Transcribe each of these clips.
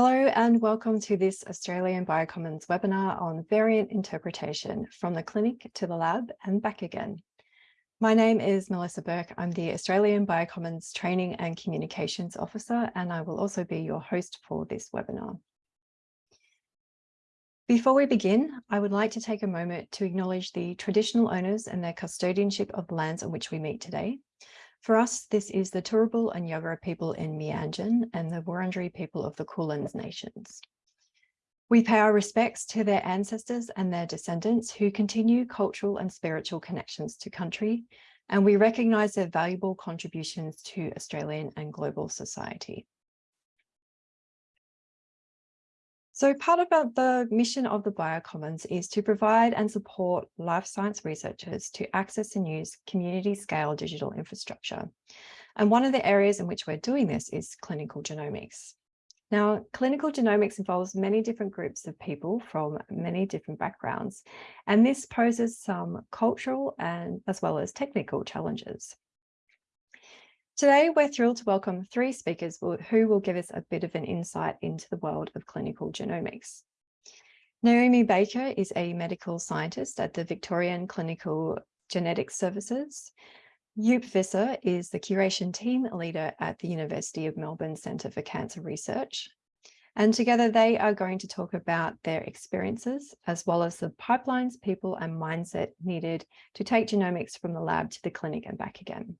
Hello and welcome to this Australian Biocommons webinar on variant interpretation from the clinic to the lab and back again. My name is Melissa Burke. I'm the Australian Biocommons Training and Communications Officer, and I will also be your host for this webinar. Before we begin, I would like to take a moment to acknowledge the traditional owners and their custodianship of the lands on which we meet today, for us, this is the Turrbal and Yagara people in Mianjin and the Wurundjeri people of the Kulins Nations. We pay our respects to their ancestors and their descendants who continue cultural and spiritual connections to country, and we recognise their valuable contributions to Australian and global society. So part of the mission of the Biocommons is to provide and support life science researchers to access and use community scale digital infrastructure. And one of the areas in which we're doing this is clinical genomics. Now, clinical genomics involves many different groups of people from many different backgrounds, and this poses some cultural and as well as technical challenges. Today, we're thrilled to welcome three speakers who will give us a bit of an insight into the world of clinical genomics. Naomi Baker is a medical scientist at the Victorian Clinical Genetics Services. Joep Visser is the curation team leader at the University of Melbourne Centre for Cancer Research. And together they are going to talk about their experiences as well as the pipelines, people and mindset needed to take genomics from the lab to the clinic and back again.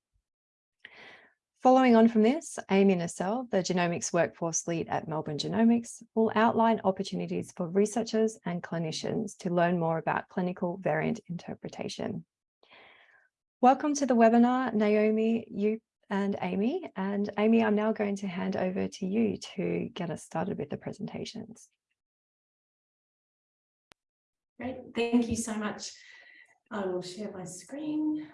Following on from this, Amy Nisselle, the genomics workforce lead at Melbourne Genomics, will outline opportunities for researchers and clinicians to learn more about clinical variant interpretation. Welcome to the webinar, Naomi, Joep and Amy. And Amy, I'm now going to hand over to you to get us started with the presentations. Great, thank you so much. I will share my screen.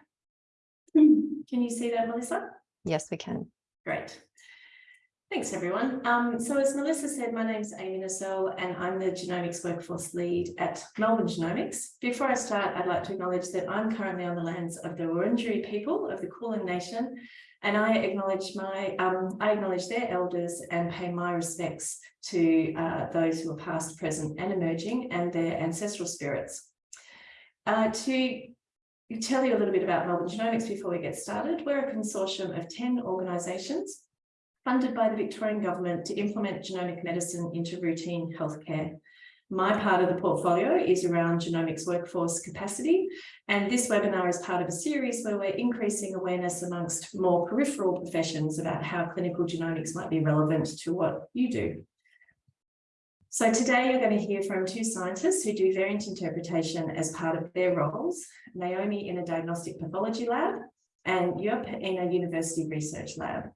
Can you see that, Melissa? Yes, we can. Great. Thanks, everyone. Um, so as Melissa said, my name is Amy Nisselle and I'm the Genomics Workforce Lead at Melbourne Genomics. Before I start, I'd like to acknowledge that I'm currently on the lands of the Wurundjeri people of the Kulin Nation, and I acknowledge my um, I acknowledge their elders and pay my respects to uh, those who are past, present, and emerging, and their ancestral spirits. Uh, to tell you a little bit about Melbourne Genomics before we get started. We're a consortium of 10 organisations funded by the Victorian Government to implement genomic medicine into routine healthcare. My part of the portfolio is around genomics workforce capacity, and this webinar is part of a series where we're increasing awareness amongst more peripheral professions about how clinical genomics might be relevant to what you do. So today you're going to hear from two scientists who do variant interpretation as part of their roles, Naomi in a diagnostic pathology lab and Joep in a university research lab.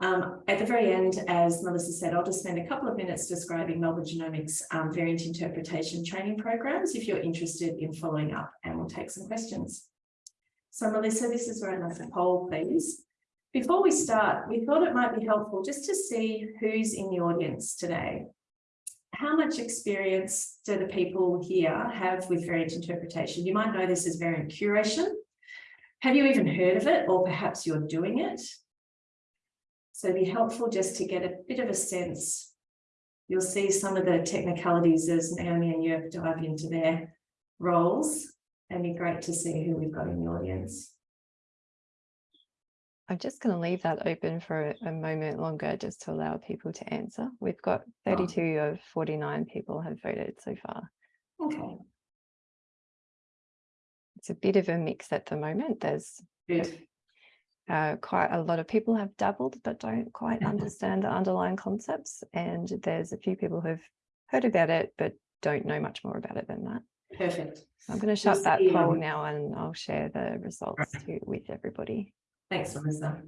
Um, at the very end, as Melissa said, I'll just spend a couple of minutes describing Melbourne Genomics um, variant interpretation training programs if you're interested in following up and we'll take some questions. So Melissa, this is where like to poll, please. Before we start, we thought it might be helpful just to see who's in the audience today how much experience do the people here have with variant interpretation? You might know this as variant curation. Have you even heard of it, or perhaps you're doing it? So it'd be helpful just to get a bit of a sense. You'll see some of the technicalities as Naomi and Joep dive into their roles. And be great to see who we've got in the audience. I'm just going to leave that open for a moment longer just to allow people to answer. We've got 32 oh. of 49 people have voted so far. Okay. It's a bit of a mix at the moment. There's uh, quite a lot of people have dabbled but don't quite understand the underlying concepts. And there's a few people who've heard about it but don't know much more about it than that. Perfect. I'm going to shut that poll now and I'll share the results to, with everybody. Thanks, Melissa.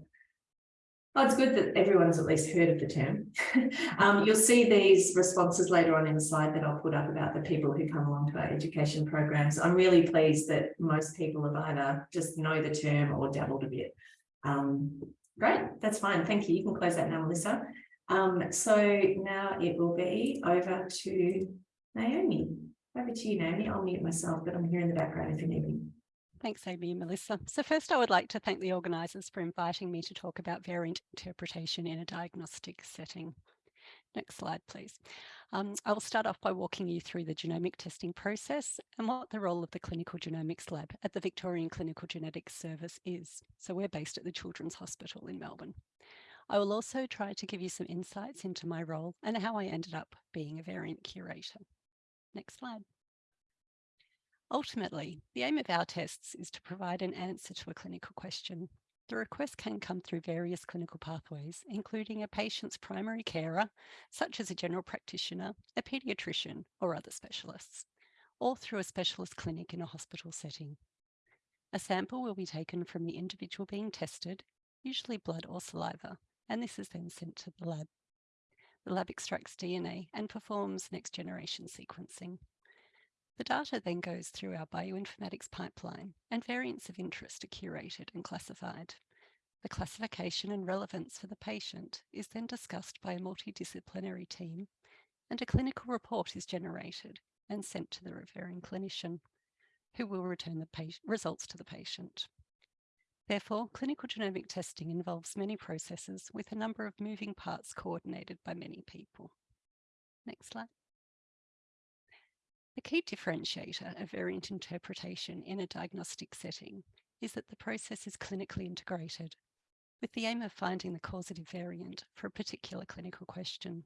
Well, it's good that everyone's at least heard of the term. um, you'll see these responses later on in the slide that I'll put up about the people who come along to our education programs. I'm really pleased that most people have either just know the term or dabbled a bit. Um, great, that's fine. Thank you. You can close that now, Melissa. Um, so now it will be over to Naomi. Over to you, Naomi. I'll mute myself, but I'm here in the background if you need me. Thanks, Amy and Melissa. So first, I would like to thank the organisers for inviting me to talk about variant interpretation in a diagnostic setting. Next slide, please. Um, I will start off by walking you through the genomic testing process and what the role of the Clinical Genomics Lab at the Victorian Clinical Genetics Service is. So we're based at the Children's Hospital in Melbourne. I will also try to give you some insights into my role and how I ended up being a variant curator. Next slide. Ultimately, the aim of our tests is to provide an answer to a clinical question the request can come through various clinical pathways, including a patient's primary carer, such as a general practitioner, a paediatrician, or other specialists, or through a specialist clinic in a hospital setting. A sample will be taken from the individual being tested, usually blood or saliva, and this is then sent to the lab. The lab extracts DNA and performs next generation sequencing. The data then goes through our bioinformatics pipeline and variants of interest are curated and classified. The classification and relevance for the patient is then discussed by a multidisciplinary team and a clinical report is generated and sent to the referring clinician who will return the results to the patient. Therefore, clinical genomic testing involves many processes with a number of moving parts coordinated by many people. Next slide. The key differentiator of variant interpretation in a diagnostic setting is that the process is clinically integrated with the aim of finding the causative variant for a particular clinical question.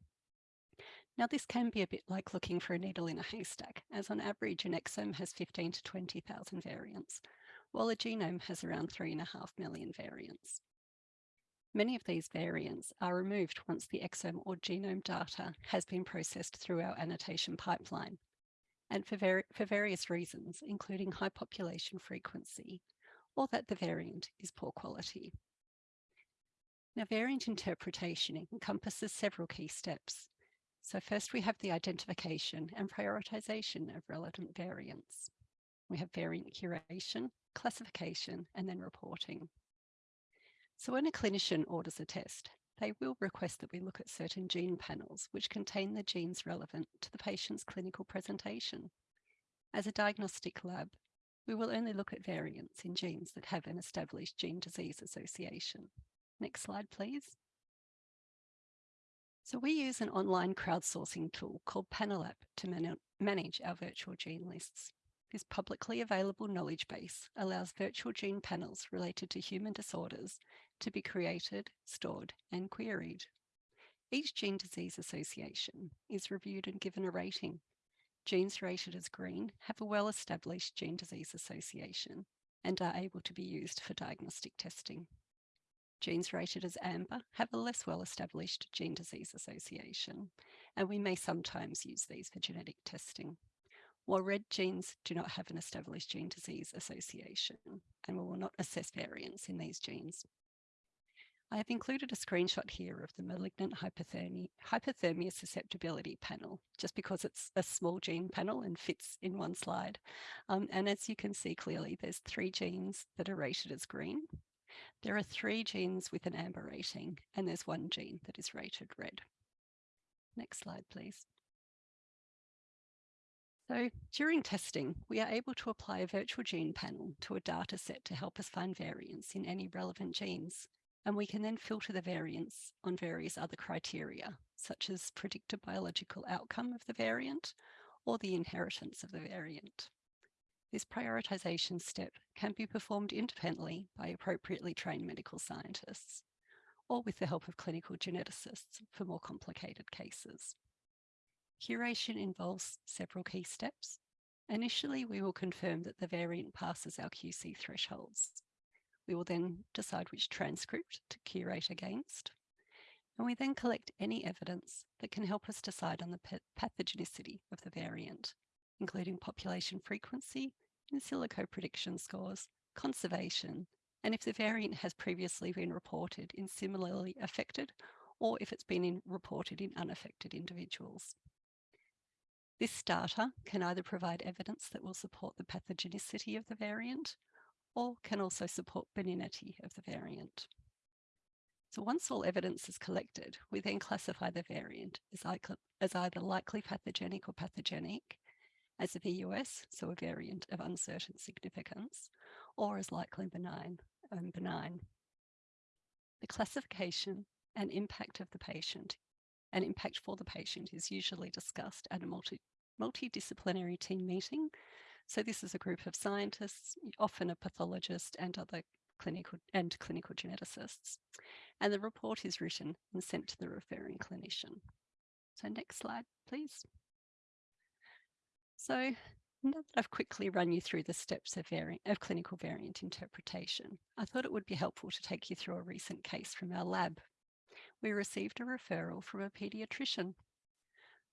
Now, this can be a bit like looking for a needle in a haystack, as on average, an exome has 15 to 20,000 variants, while a genome has around 3.5 million variants. Many of these variants are removed once the exome or genome data has been processed through our annotation pipeline and for, ver for various reasons, including high population frequency, or that the variant is poor quality. Now, variant interpretation encompasses several key steps. So first we have the identification and prioritization of relevant variants. We have variant curation, classification, and then reporting. So when a clinician orders a test, they will request that we look at certain gene panels which contain the genes relevant to the patient's clinical presentation. As a diagnostic lab, we will only look at variants in genes that have an established gene disease association. Next slide, please. So we use an online crowdsourcing tool called Panelapp to man manage our virtual gene lists. This publicly available knowledge base allows virtual gene panels related to human disorders to be created, stored and queried. Each gene disease association is reviewed and given a rating. Genes rated as green have a well-established gene disease association and are able to be used for diagnostic testing. Genes rated as amber have a less well-established gene disease association, and we may sometimes use these for genetic testing. While red genes do not have an established gene disease association, and we will not assess variants in these genes. I have included a screenshot here of the malignant hypothermia, hyperthermia susceptibility panel, just because it's a small gene panel and fits in one slide. Um, and as you can see clearly, there's three genes that are rated as green. There are three genes with an amber rating, and there's one gene that is rated red. Next slide, please. So during testing, we are able to apply a virtual gene panel to a data set to help us find variants in any relevant genes. And we can then filter the variants on various other criteria, such as predicted biological outcome of the variant or the inheritance of the variant. This prioritization step can be performed independently by appropriately trained medical scientists or with the help of clinical geneticists for more complicated cases. Curation involves several key steps. Initially, we will confirm that the variant passes our QC thresholds. We will then decide which transcript to curate against. And we then collect any evidence that can help us decide on the pathogenicity of the variant, including population frequency, in silico prediction scores, conservation, and if the variant has previously been reported in similarly affected or if it's been in, reported in unaffected individuals. This data can either provide evidence that will support the pathogenicity of the variant or can also support benignity of the variant. So once all evidence is collected, we then classify the variant as, as either likely pathogenic or pathogenic, as a VUS, so a variant of uncertain significance, or as likely benign and benign. The classification and impact of the patient and impact for the patient is usually discussed at a multi multidisciplinary team meeting. So this is a group of scientists, often a pathologist and other clinical and clinical geneticists. And the report is written and sent to the referring clinician. So next slide, please. So now that I've quickly run you through the steps of, variant, of clinical variant interpretation, I thought it would be helpful to take you through a recent case from our lab. We received a referral from a paediatrician.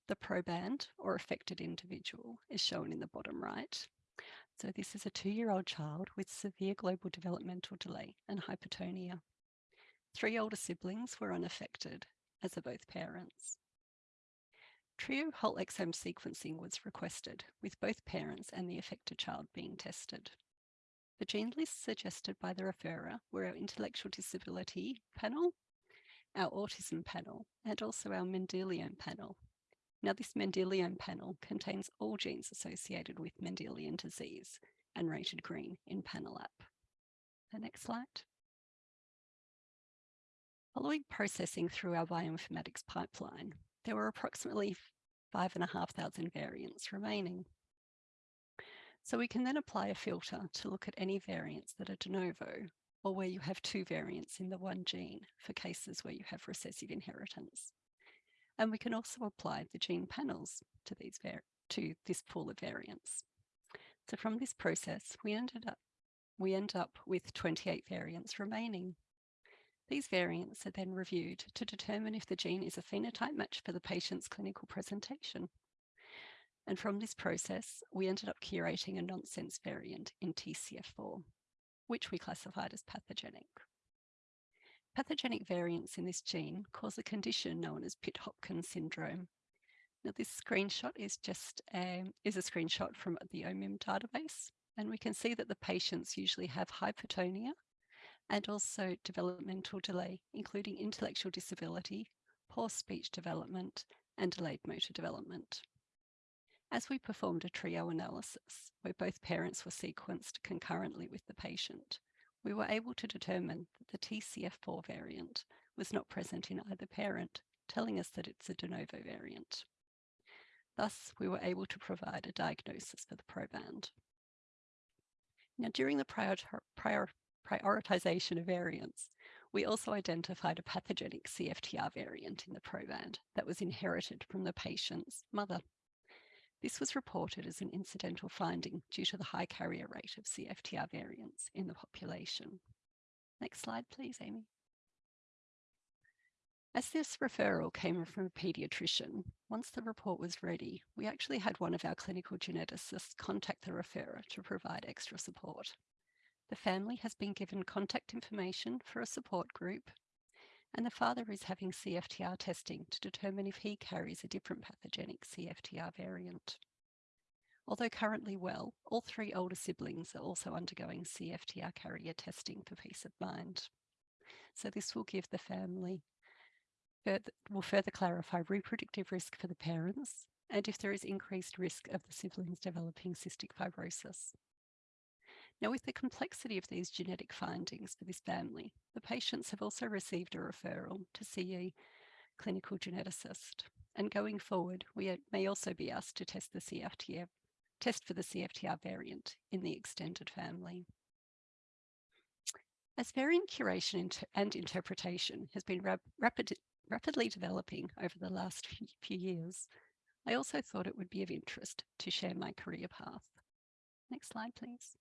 The proband or affected individual is shown in the bottom right. So this is a two-year-old child with severe global developmental delay and hypertonia. Three older siblings were unaffected, as are both parents. Trio whole exome sequencing was requested, with both parents and the affected child being tested. The gene lists suggested by the referrer were our intellectual disability panel, our autism panel, and also our Mendelian panel. Now this Mendelian panel contains all genes associated with Mendelian disease and rated green in panel app. The next slide. Following processing through our bioinformatics pipeline, there were approximately 5,500 variants remaining. So we can then apply a filter to look at any variants that are de novo or where you have two variants in the one gene for cases where you have recessive inheritance. And we can also apply the gene panels to these to this pool of variants. So from this process, we ended up we end up with 28 variants remaining. These variants are then reviewed to determine if the gene is a phenotype match for the patient's clinical presentation. And from this process, we ended up curating a nonsense variant in TCF4, which we classified as pathogenic. Pathogenic variants in this gene cause a condition known as Pitt-Hopkins syndrome. Now this screenshot is just a, is a screenshot from the OMIM database, and we can see that the patients usually have hypertonia and also developmental delay, including intellectual disability, poor speech development, and delayed motor development. As we performed a trio analysis, where both parents were sequenced concurrently with the patient, we were able to determine that the TCF4 variant was not present in either parent, telling us that it's a de novo variant. Thus, we were able to provide a diagnosis for the proband. Now, during the prior, prior prioritization of variants, we also identified a pathogenic CFTR variant in the proband that was inherited from the patient's mother. This was reported as an incidental finding due to the high carrier rate of CFTR variants in the population. Next slide, please, Amy. As this referral came from a paediatrician, once the report was ready, we actually had one of our clinical geneticists contact the referrer to provide extra support. The family has been given contact information for a support group, and the father is having CFTR testing to determine if he carries a different pathogenic CFTR variant. Although currently well, all three older siblings are also undergoing CFTR carrier testing for peace of mind. So this will give the family, will further clarify reproductive risk for the parents and if there is increased risk of the siblings developing cystic fibrosis. Now, with the complexity of these genetic findings for this family, the patients have also received a referral to see a clinical geneticist. And going forward, we may also be asked to test the CFTR, test for the CFTR variant in the extended family. As variant curation and interpretation has been rap rapid, rapidly developing over the last few years, I also thought it would be of interest to share my career path. Next slide, please.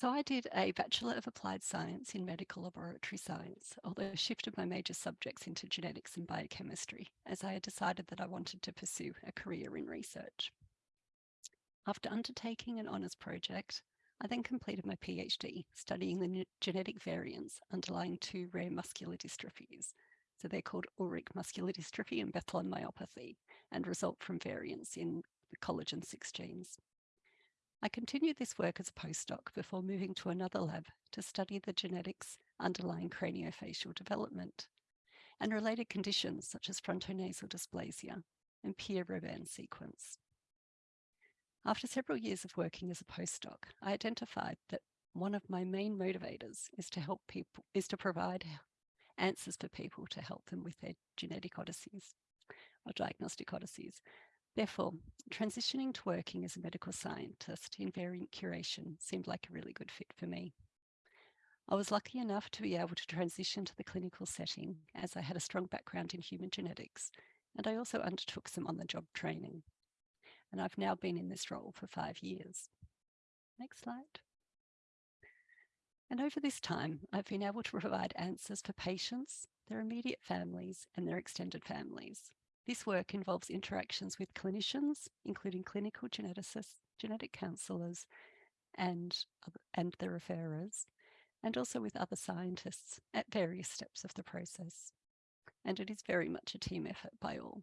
So I did a Bachelor of Applied Science in Medical Laboratory Science, although I shifted my major subjects into genetics and biochemistry, as I had decided that I wanted to pursue a career in research. After undertaking an honours project, I then completed my PhD studying the genetic variants underlying two rare muscular dystrophies. So they're called Ullrich muscular dystrophy and Bethlem myopathy and result from variants in the collagen 6 genes. I continued this work as a postdoc before moving to another lab to study the genetics underlying craniofacial development and related conditions such as frontonasal dysplasia and Pierre-Robin sequence. After several years of working as a postdoc, I identified that one of my main motivators is to help people, is to provide answers for people to help them with their genetic odysseys or diagnostic odysseys. Therefore, transitioning to working as a medical scientist in variant curation seemed like a really good fit for me. I was lucky enough to be able to transition to the clinical setting as I had a strong background in human genetics, and I also undertook some on-the-job training. And I've now been in this role for five years. Next slide. And over this time, I've been able to provide answers for patients, their immediate families, and their extended families. This work involves interactions with clinicians, including clinical geneticists, genetic counsellors, and, and the referrers, and also with other scientists at various steps of the process. And it is very much a team effort by all.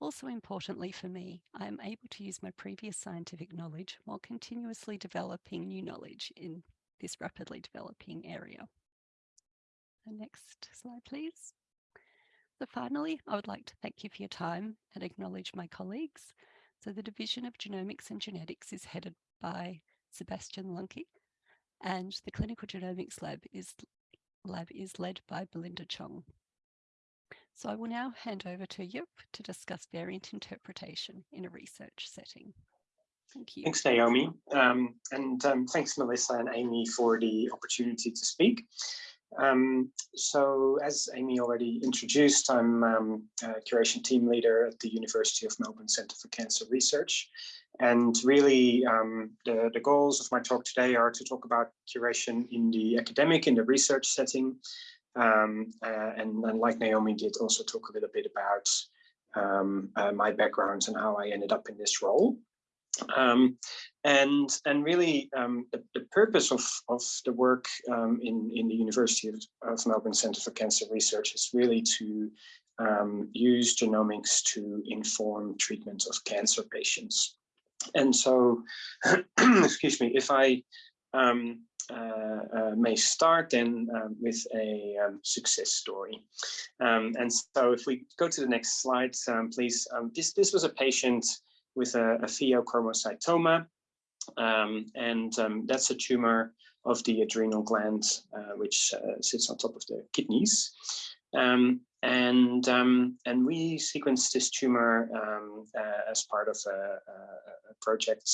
Also importantly for me, I am able to use my previous scientific knowledge while continuously developing new knowledge in this rapidly developing area. The next slide, please. So finally, I would like to thank you for your time and acknowledge my colleagues. So the Division of Genomics and Genetics is headed by Sebastian Lunke, and the Clinical Genomics Lab is, lab is led by Belinda Chong. So I will now hand over to Joep to discuss variant interpretation in a research setting. Thank you. Thanks, Naomi. Um, and um, thanks, Melissa and Amy, for the opportunity to speak. Um, so as Amy already introduced, I'm um, a curation team leader at the University of Melbourne Centre for Cancer Research. And really, um, the, the goals of my talk today are to talk about curation in the academic, in the research setting, um, uh, and, and, like Naomi did also talk a little bit about um, uh, my background and how I ended up in this role. Um, and and really um, the, the, purpose of, of the work um, in, in the University of, of, Melbourne Centre for Cancer Research is really to um, use genomics to inform treatment of cancer patients. And so, excuse me, if I um, uh, uh, may start then um, with a success story. And so if we go to the next slide, please, this, this was a patient with a, a pheochromocytoma, um, and that's a tumor of the adrenal gland, uh, which uh, sits on top of the kidneys. and and we sequenced this tumor uh, as part of a, a, project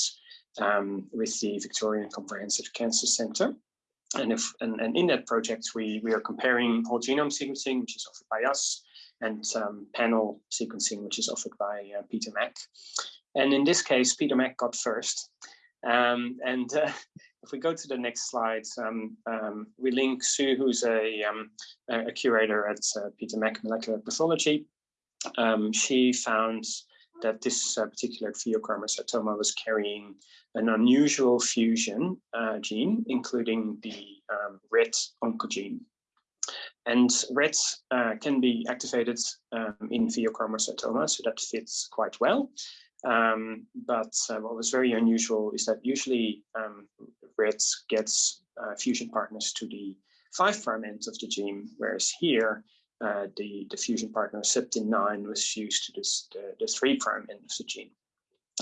um, with the Victorian Comprehensive Cancer Centre. And, if, and, and in that project, we, we are comparing whole genome sequencing, which is offered by us, and um, panel sequencing, which is offered by uh, Peter Mac. And in this case, Peter Mac got first. Um, and uh, if we go to the next slide, um, um, we link Sue, who's a, um, a curator at uh, Peter Mac Molecular Pathology. Um, she found that this uh, particular pheochromocytoma was carrying an unusual fusion uh, gene, including the um, RET oncogene. And RET uh, can be activated in pheochromocytoma, so that fits quite well. Um, but uh, what was very unusual is that usually um, RET gets uh, fusion partners to the 5' end of the gene, whereas here uh, the, the fusion partner septin9 was fused to this, the, the 3' end of the gene.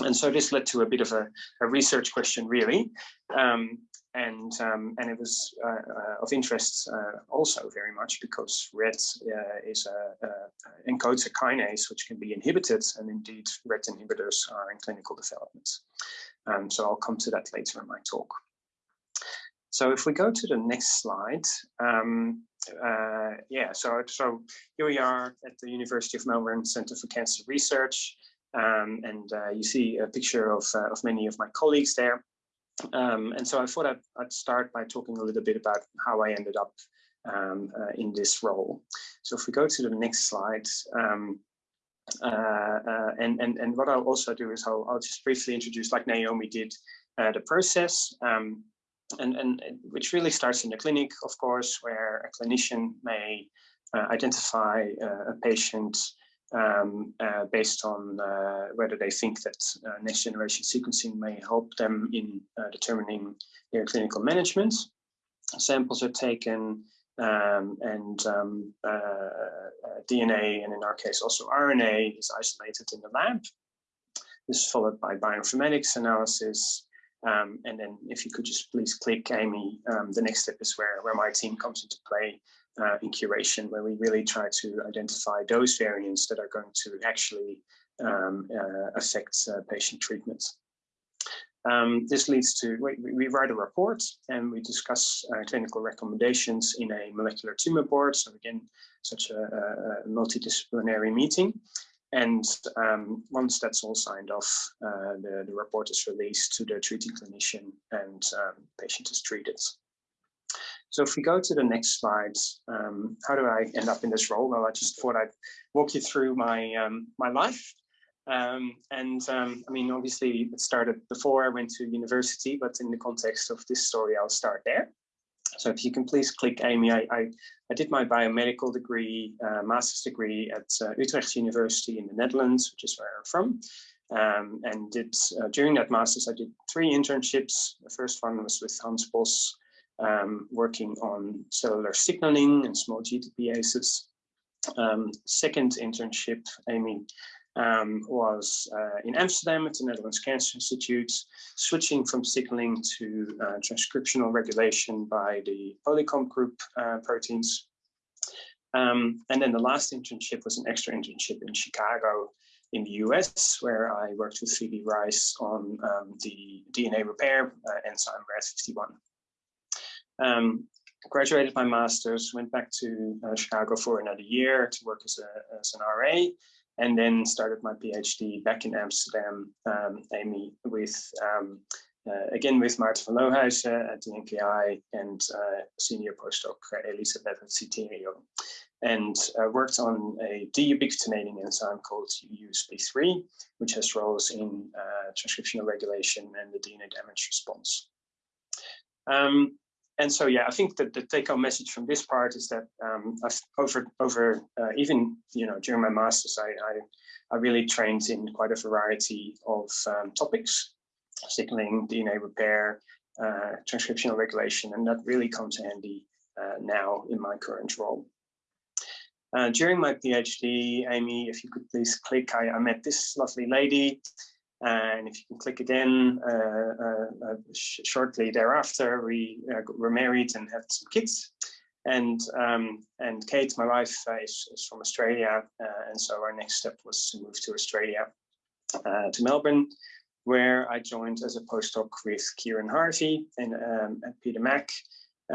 And so this led to a bit of a, a research question, really. Um, and um, and it was uh, uh, of interest uh, also very much because RET uh, is a, encodes a kinase which can be inhibited, and indeed RET inhibitors are in clinical development. Um, so I'll come to that later in my talk. So if we go to the next slide, um, uh, yeah, so, so here we are at the University of Melbourne Centre for Cancer Research, um, and uh, you see a picture of, uh, of many of my colleagues there. Um, and so I thought I'd, I'd, start by talking a little bit about how I ended up um, uh, in this role. So if we go to the next slide, um, uh, uh, and, and, and what I'll also do is I'll, I'll just briefly introduce, like Naomi did, uh, the process. Um, and, and which really starts in the clinic, of course, where a clinician may uh, identify uh, a patient um, uh, based on uh, whether they think that uh, next generation sequencing may help them in uh, determining their clinical management. Samples are taken um, and um, DNA, and in our case also RNA, is isolated in the lab. This is followed by bioinformatics analysis, um, and then if you could just please click Amy, um, the next step is where, where my team comes into play, uh, in curation, where we really try to identify those variants that are going to actually um, uh, affect uh, patient treatments. Um, this leads to, we, we, write a report and we discuss uh, clinical recommendations in a molecular tumor board. So again, such a, a multidisciplinary meeting. And um, once that's all signed off, uh, the, the report is released to the treating clinician and um, patient is treated. So if we go to the next slide, um, how do I end up in this role? Well, I just thought I'd walk you through my um, my life um, and um, I mean, obviously it started before I went to university, but in the context of this story, I'll start there. So if you can please click Amy, I, I, I did my biomedical degree, uh, master's degree at uh, Utrecht University in the Netherlands, which is where I'm from. Um, and did uh, during that master's, I did three internships. The first one was with Hans Bos, um, working on cellular signaling and small GTPases. Um, second internship, Amy um, was uh, in Amsterdam at the Netherlands Cancer Institute, switching from signaling to uh, transcriptional regulation by the Polycomb group uh, proteins. Um, and then the last internship was an extra internship in Chicago in the US, where I worked with Phoebe Rice on um, the DNA repair uh, enzyme RAD51. Um, graduated my master's, went back to uh, Chicago for another year to work as, a, as an RA, and then started my PhD back in Amsterdam, um, Amy, with um, uh, again with Maarten van Lohuizen at the NKI and uh, senior postdoc Elisabeth Citterio, and uh, worked on a deubiquitinating enzyme called USP3, which has roles in uh, transcriptional regulation and the DNA damage response. Um, and so, yeah, I think that the take-home message from this part is that um, I've over over uh, even you know during my masters, I, I, I really trained in quite a variety of um, topics, signaling, DNA repair, uh, transcriptional regulation, and that really comes handy uh, now in my current role. Uh, during my PhD, Amy, if you could please click, I, I met this lovely lady and if you can click again, uh, uh, uh sh shortly thereafter, we were married and had some kids. And um, and Kate, my wife, is, is, from Australia, and so our next step was to move to Australia, to Melbourne, where I joined as a postdoc with Kieran Harvey and um, Peter Mac,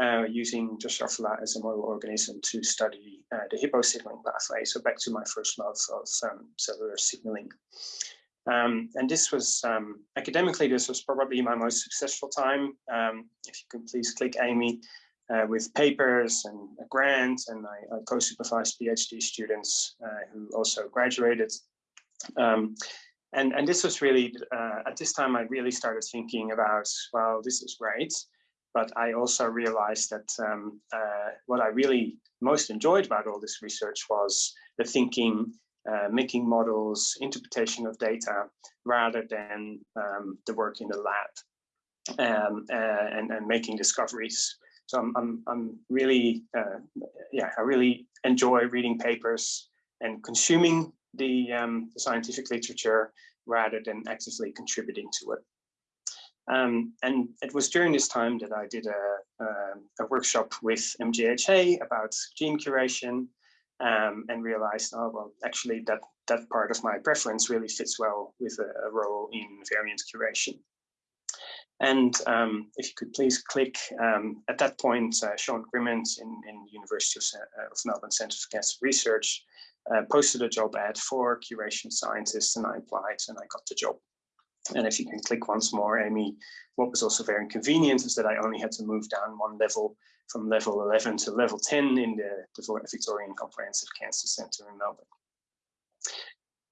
uh, using Drosophila as a model organism to study uh, the hippo signaling pathway. So back to my first love of um, cellular signaling. Um, and this was, um, academically, this was probably my most successful time. Um, if you can please click Amy uh, with papers and a grant, and I, I co-supervised PhD students uh, who also graduated. Um, and, and this was really, uh, at this time, I really started thinking about, well, this is great, but I also realized that um, uh, what I really most enjoyed about all this research was the thinking uh, making models, interpretation of data, rather than um, the work in the lab um, uh, and, and making discoveries. So I'm, I'm, I'm really, uh, yeah, I really enjoy reading papers and consuming the, um, the, scientific literature rather than actively contributing to it. Um, and it was during this time that I did a, a, a workshop with MGHA about gene curation um, and realized, oh, well, actually that, that part of my preference really fits well with a, a role in variant curation. And um, if you could please click, um, at that point, uh, Sean Grimmond in, in University of, uh, of Melbourne Centre for Cancer Research uh, posted a job ad for curation scientists and I applied and I got the job. And if you can click once more, Amy, what was also very convenient is that I only had to move down one level from level 11 to level 10 in the, Victorian Comprehensive Cancer Centre in Melbourne.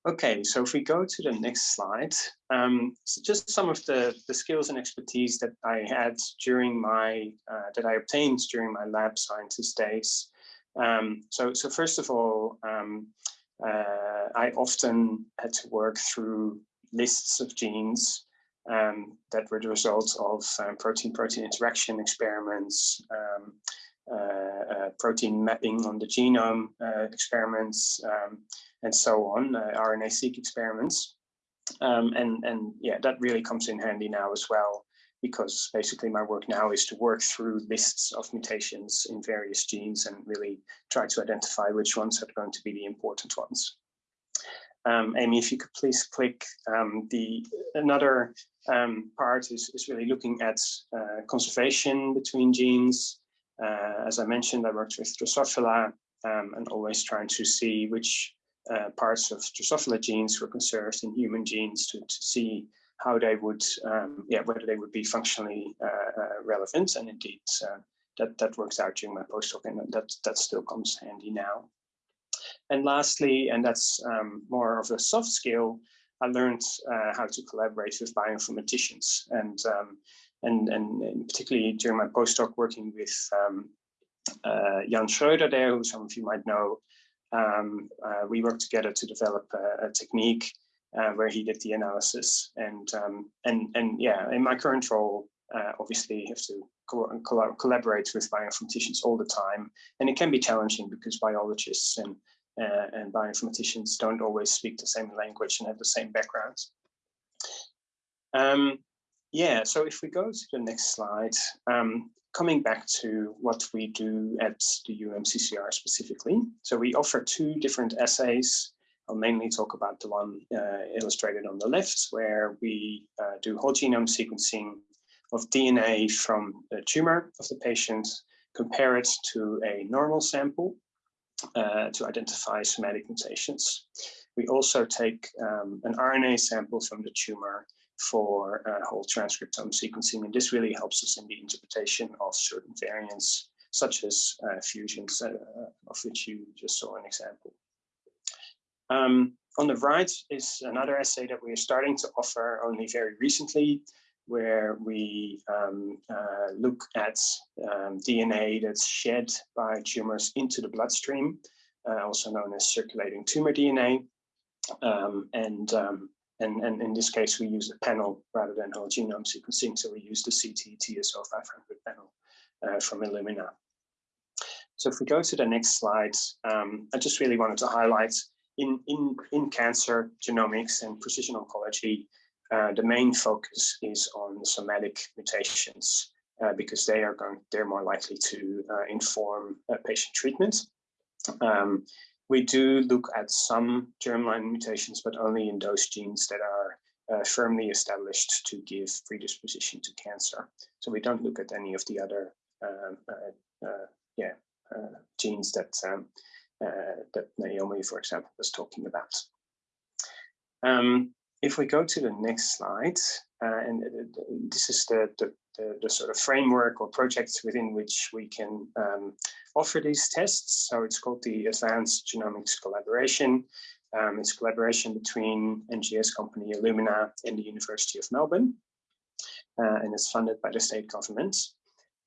Okay, so if we go to the next slide, um, so just some of the, the skills and expertise that I had during my, uh, that I obtained during my lab scientist days. Um, so, so first of all, um, uh, I often had to work through lists of genes um, that were the result of protein-protein um, interaction experiments, um, uh, uh, protein mapping on the genome uh, experiments, um, and so on, uh, RNA-seq experiments. And, and yeah, that really comes in handy now as well because basically my work now is to work through lists of mutations in various genes and really try to identify which ones are going to be the important ones. Um, Amy, if you could please click um, the another um, part is, is really looking at uh, conservation between genes. Uh, as I mentioned, I worked with Drosophila um, and always trying to see which uh, parts of Drosophila genes were conserved in human genes to, to see how they would, um, yeah, whether they would be functionally uh, uh, relevant. And indeed, uh, that, that works out during my postdoc and that, that still comes handy now. And lastly, and that's um, more of a soft skill, I learned uh, how to collaborate with bioinformaticians and, um, and, and, particularly during my postdoc working with um, uh, Jan Schroeder there, who some of you might know, um, uh, we worked together to develop a, a technique uh, where he did the analysis and um, and and yeah, in my current role, uh, obviously have to co collaborate with bioinformaticians all the time, and it can be challenging because biologists and uh, and bioinformaticians don't always speak the same language and have the same backgrounds. Um, yeah, so if we go to the next slide, um, coming back to what we do at the UMCCR specifically. So we offer two different assays. I'll mainly talk about the one uh, illustrated on the left, where we uh, do whole genome sequencing of DNA from the tumor of the patient, compare it to a normal sample uh, to identify somatic mutations. We also take um, an RNA sample from the tumor for uh, whole transcriptome sequencing, and this really helps us in the interpretation of certain variants, such as uh, fusions, uh, of which you just saw an example. Um, on the right is another assay that we are starting to offer only very recently, where we um, uh, look at um, DNA that's shed by tumors into the bloodstream, uh, also known as circulating tumor DNA. Um, and, um, and, and in this case, we use a panel rather than whole genome sequencing. So we use the CT TSO 500 panel uh, from Illumina. So if we go to the next slide, um, I just really wanted to highlight in, in, in cancer genomics and precision oncology, uh, the main focus is on somatic mutations uh, because they are going, they're more likely to uh, inform patient treatment. Um, we do look at some germline mutations, but only in those genes that are uh, firmly established to give predisposition to cancer. So we don't look at any of the other um, uh, uh, yeah, genes that, um, that Naomi, for example, was talking about. Um, if we go to the next slide, uh, and this is the, the, the, the, sort of framework or projects within which we can um, offer these tests. So it's called the Advanced Genomics Collaboration. Um, it's collaboration between NGS company Illumina and the University of Melbourne. Uh, and it's funded by the state government.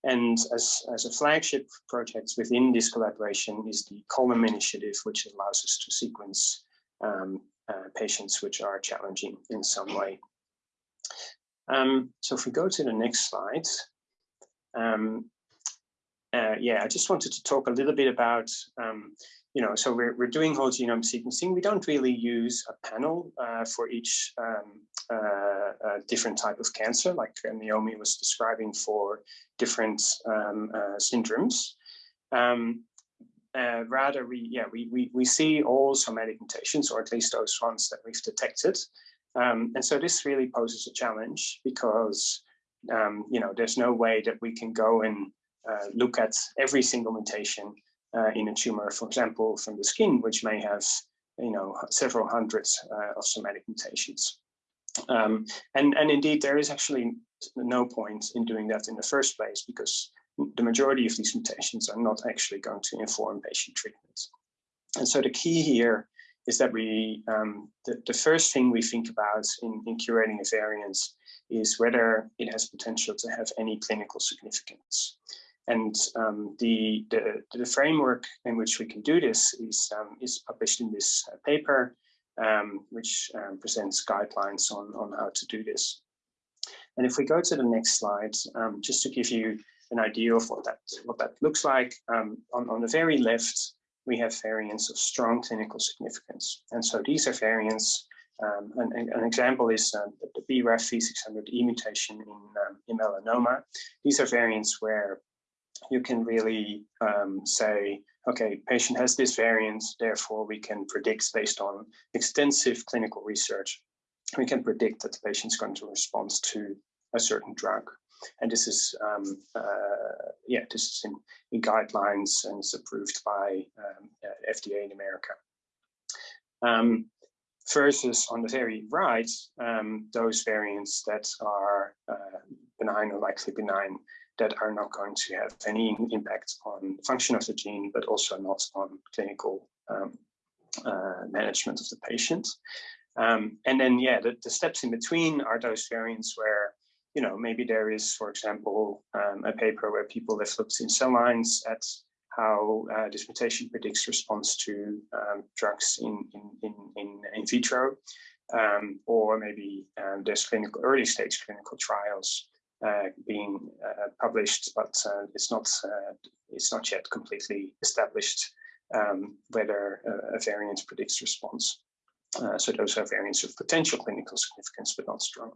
And as, as a flagship project within this collaboration is the Column Initiative, which allows us to sequence um, uh, patients which are challenging in some way. Um, so if we go to the next slide, um, uh, yeah, I just wanted to talk a little bit about, um, you know, so we're, we're doing whole genome sequencing. We don't really use a panel uh, for each um, uh, uh, different type of cancer, like Naomi was describing for different um, uh, syndromes. Uh, rather, we yeah we, we we see all somatic mutations, or at least those ones that we've detected. Um, and so this really poses a challenge because um, you know there's no way that we can go and uh, look at every single mutation uh, in a tumor, for example, from the skin, which may have you know several hundreds uh, of somatic mutations. Um, and and indeed, there is actually no point in doing that in the first place because the majority of these mutations are not actually going to inform patient treatments. And so the key here is that we, um, the, the first thing we think about in, in curating a variance is whether it has potential to have any clinical significance. And um, the, the, the, framework in which we can do this is, um, is published in this uh, paper, um, which um, presents guidelines on, on how to do this. And if we go to the next slide, um, just to give you an idea of what that what that looks like. Um, on, on the very left, we have variants of strong clinical significance. And so these are variants Um, an, an, example is uh, the BRAF V600E mutation in, um, in melanoma. These are variants where you can really um, say, okay, patient has this variant, therefore we can predict based on extensive clinical research, we can predict that the patient is going to respond to a certain drug. And this is, um, uh, yeah, this is in, in, guidelines and it's approved by um, uh, FDA in America. Um, versus on the very right, um, those variants that are uh, benign or likely benign that are not going to have any impact on function of the gene, but also not on clinical um, uh, management of the patient. Um, and then, yeah, the, the, steps in between are those variants where, you know, maybe there is, for example, um, a paper where people have looked in cell lines at how uh, this mutation predicts response to um, drugs in, in, in, in, in vitro, um, or maybe um, there's clinical early stage clinical trials uh, being uh, published, but uh, it's not uh, it's not yet completely established um, whether a variant predicts response. Uh, so those are variants of potential clinical significance, but not strong.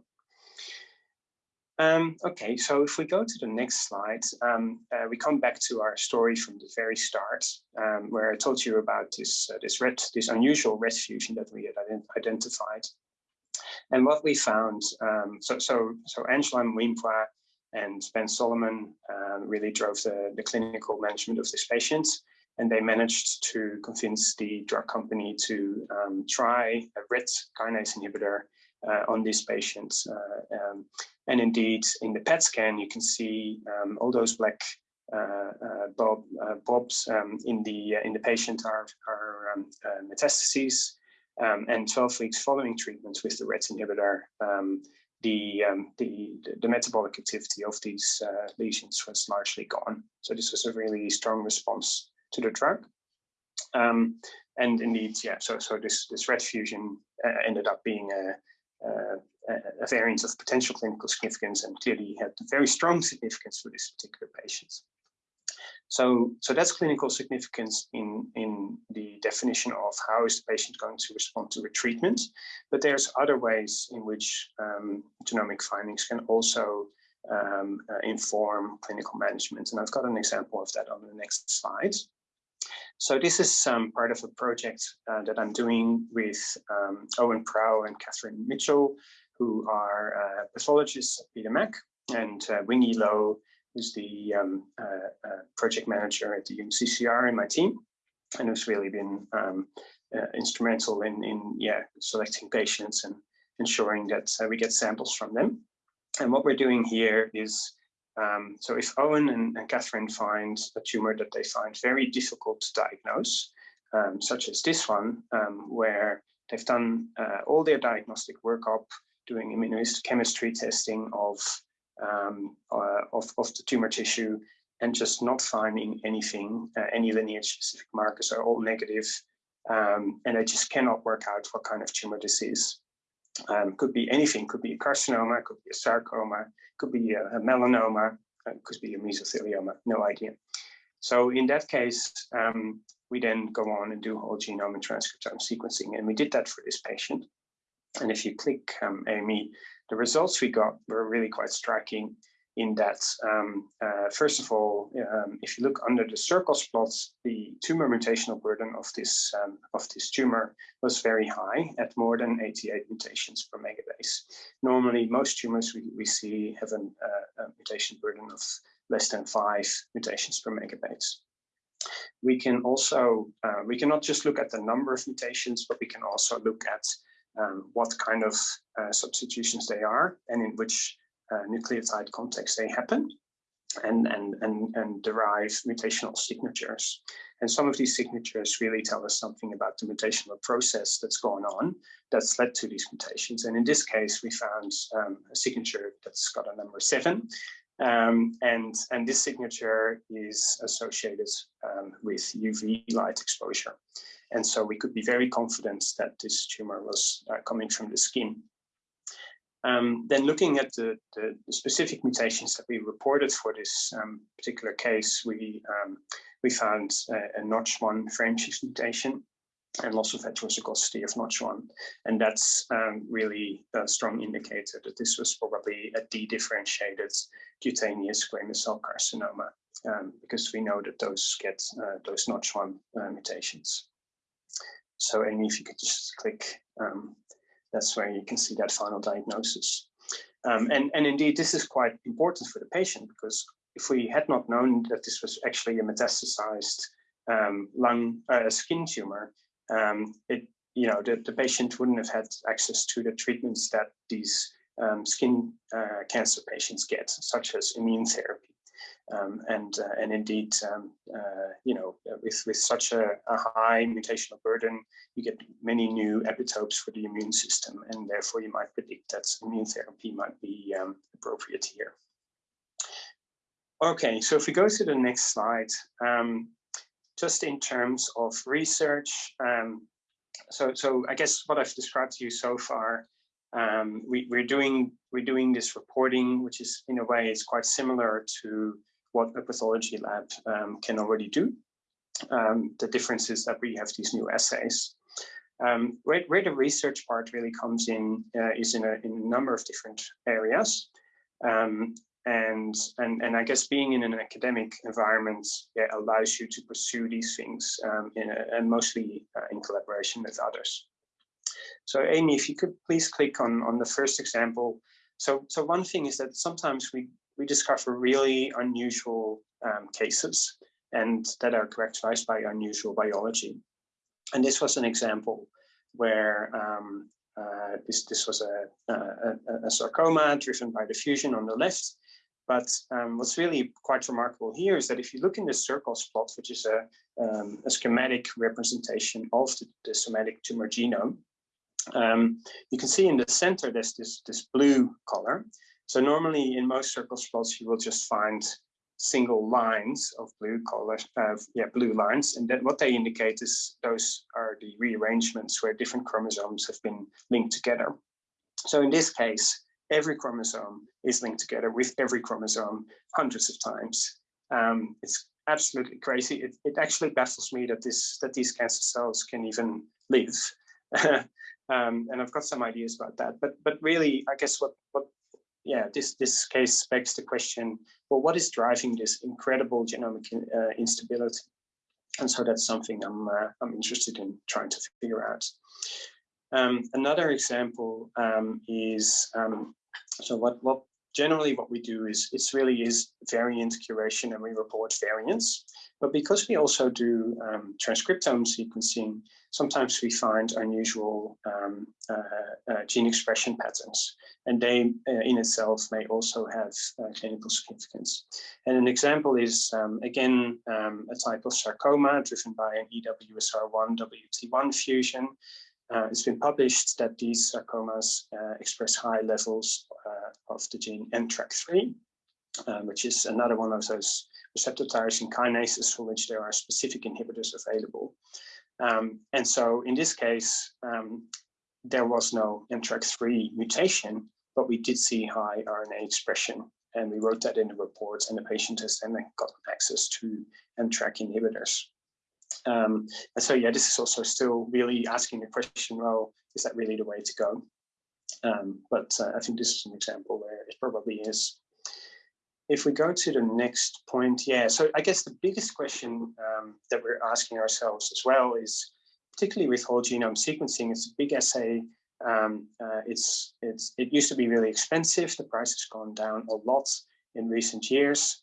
Um, okay, so if we go to the next slide, um, uh, we come back to our story from the very start, um, where I told you about this uh, this red this unusual RET fusion that we had ident identified, and what we found. Um, so so so Angela Mwimpwa and Ben Solomon um, really drove the the clinical management of this patient, and they managed to convince the drug company to um, try a RET kinase inhibitor on these patients. Uh, um, and indeed, in the PET scan, you can see um, all those black uh, bob, bobs um, in the in the patient are, are um, metastases. Um, and 12 weeks following treatment with the RET inhibitor, the, um, the, the metabolic activity of these uh, lesions was largely gone. So this was a really strong response to the drug. Um, and indeed, yeah, so so this this RET fusion uh, ended up being a, uh, a variant of potential clinical significance and clearly had very strong significance for this particular patient. So, so that's clinical significance in, in the definition of how is the patient going to respond to a treatment. But there's other ways in which um, genomic findings can also um, uh, inform clinical management. And I've got an example of that on the next slide. So this is um, part of a project uh, that I'm doing with um, Owen Prall and Catherine Mitchell, who are uh, pathologists at Peter Mac, and uh, Wing Yi Low, who's the um, uh, uh, project manager at the UMCCR in my team, and who's really been um, uh, instrumental in, in yeah selecting patients and ensuring that we get samples from them. And what we're doing here is um, so if Owen and, and, Catherine find a tumor that they find very difficult to diagnose, um, such as this one, um, where they've done uh, all their diagnostic workup, doing immunohistochemistry testing of, um, uh, of, of, the tumor tissue, and just not finding anything, uh, any lineage-specific markers are all negative, um, and they just cannot work out what kind of tumor this is. Um, could be anything, could be a carcinoma, could be a sarcoma, could be a, a melanoma, uh, could be a mesothelioma, no idea. So in that case, um, we then go on and do whole genome and transcriptome sequencing. And we did that for this patient. And if you click um, Amy, the results we got were really quite striking in that, um, uh, first of all, um, if you look under the Circos plots, the tumor mutational burden of this um, of this tumor was very high at more than 88 mutations per megabase. Normally, most tumors we, we see have an, uh, a mutation burden of less than five mutations per megabase. We can also, uh, we cannot just look at the number of mutations, but we can also look at um, what kind of uh, substitutions they are and in which nucleotide context they happen and, and, and, and derive mutational signatures. And some of these signatures really tell us something about the mutational process that's going on that's led to these mutations. And in this case, we found um, a signature that's got a number seven. Um, and, and this signature is associated um, with UV light exposure. And so we could be very confident that this tumor was uh, coming from the skin. Um, then looking at the, the, specific mutations that we reported for this um, particular case, we, um, we found a, a, Notch1 frameshift mutation. and loss of heterozygosity of NOTCH1. And that's um, really a strong indicator that this was probably a dedifferentiated cutaneous squamous cell carcinoma, um, because we know that those get uh, those NOTCH1 uh, mutations. So Amy, if you could just click, um, that's where you can see that final diagnosis. Um, and, and indeed, this is quite important for the patient because if we had not known that this was actually a metastasized um, lung uh, skin tumor, um, it you know the, the patient wouldn't have had access to the treatments that these um, skin uh, cancer patients get, such as immune therapy. Um, and uh, and indeed, um, uh, you know, with with such a, a, high mutational burden, you get many new epitopes for the immune system, and therefore you might predict that immune therapy might be um, appropriate here. Okay, so if we go to the next slide, um, just in terms of research, um, so so I guess what I've described to you so far um, we, are doing we're doing this reporting, which is in a way is quite similar to what a pathology lab um, can already do. Um, the difference is that we have these new assays. Um, where, where, the research part really comes in uh, is in a, in a, number of different areas. Um, and, and, and I guess being in an academic environment yeah, allows you to pursue these things um, in a, and mostly uh, in collaboration with others. So Amy, if you could please click on, on the first example. So, so one thing is that sometimes we, we discover really unusual um, cases and that are characterized by unusual biology. And this was an example where um, uh, this, this was a, a, a, sarcoma driven by the fusion on the left. But um, what's really quite remarkable here is that if you look in the Circos plot, which is a, um, a schematic representation of the, the somatic tumor genome, um, you can see in the center there's this, this blue color. So normally in most Circos plots, you will just find single lines of blue color, uh, yeah, blue lines. And then what they indicate is those are the rearrangements where different chromosomes have been linked together. So in this case, every chromosome is linked together with every chromosome hundreds of times. Um, it's absolutely crazy. It, it actually baffles me that this that these cancer cells can even live. Um, and I've got some ideas about that. But but really, I guess what what yeah this this case begs the question: Well, what is driving this incredible genomic uh, instability? And so that's something I'm uh, I'm interested in trying to figure out. Um, another example um, is um, so what what generally what we do is it's really is variant curation and we report variants. But because we also do um, transcriptome sequencing, sometimes we find unusual um, uh, uh, gene expression patterns, and they uh, in itself may also have uh, clinical significance. And an example is, um, again, um, a type of sarcoma driven by an EWSR1 WT1 fusion. Uh, it's been published that these sarcomas uh, express high levels of the gene NTRK3, which is another one of those receptor tyrosine kinases for which there are specific inhibitors available. Um, and so in this case, um, there was no NTRK3 mutation, but we did see high RNA expression. And we wrote that in the report, and the patient has then got access to NTRK inhibitors. Um, and so, yeah, this is also still really asking the question, well, is that really the way to go? Um, but uh, I think this is an example where it probably is if we go to the next point, yeah, so I guess the biggest question um, that we're asking ourselves as well is, particularly with whole genome sequencing, it's a big assay. Um, uh, it's it's it used to be really expensive. The price has gone down a lot in recent years.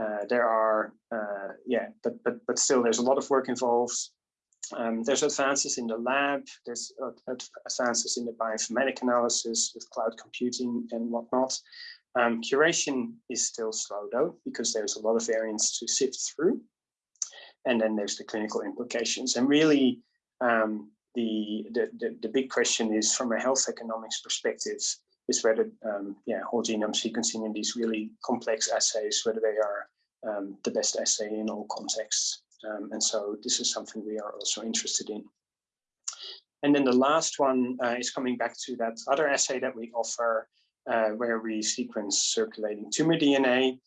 Uh, there are uh, yeah, but but but still, there's a lot of work involved. Um, there's advances in the lab, there's advances in the bioinformatic analysis with cloud computing and whatnot. Um, curation is still slow though, because there's a lot of variants to sift through. And then there's the clinical implications. And really, um, the, the, the, the, big question is from a health economics perspective, is whether um, yeah, whole genome sequencing in these really complex assays, whether they are um, the best assay in all contexts. Um, and so this is something we are also interested in. And then the last one uh, is coming back to that other assay that we offer, uh, where we sequence circulating tumor DNA.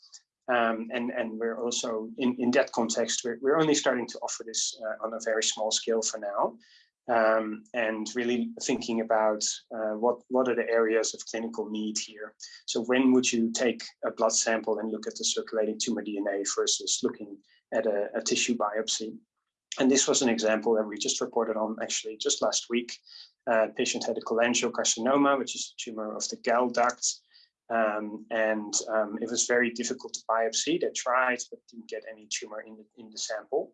Um, and, and we're also in, in that context, we're, we're only starting to offer this uh, on a very small scale for now. Um, and really thinking about uh, what, what are the areas of clinical need here. So when would you take a blood sample and look at the circulating tumor DNA versus looking at a, a tissue biopsy? And this was an example that we just reported on actually just last week. Uh, patient had a cholangiocarcinoma, which is a tumor of the gall duct. Um, and um, it was very difficult to biopsy. They tried, but didn't get any tumor in the, in the sample.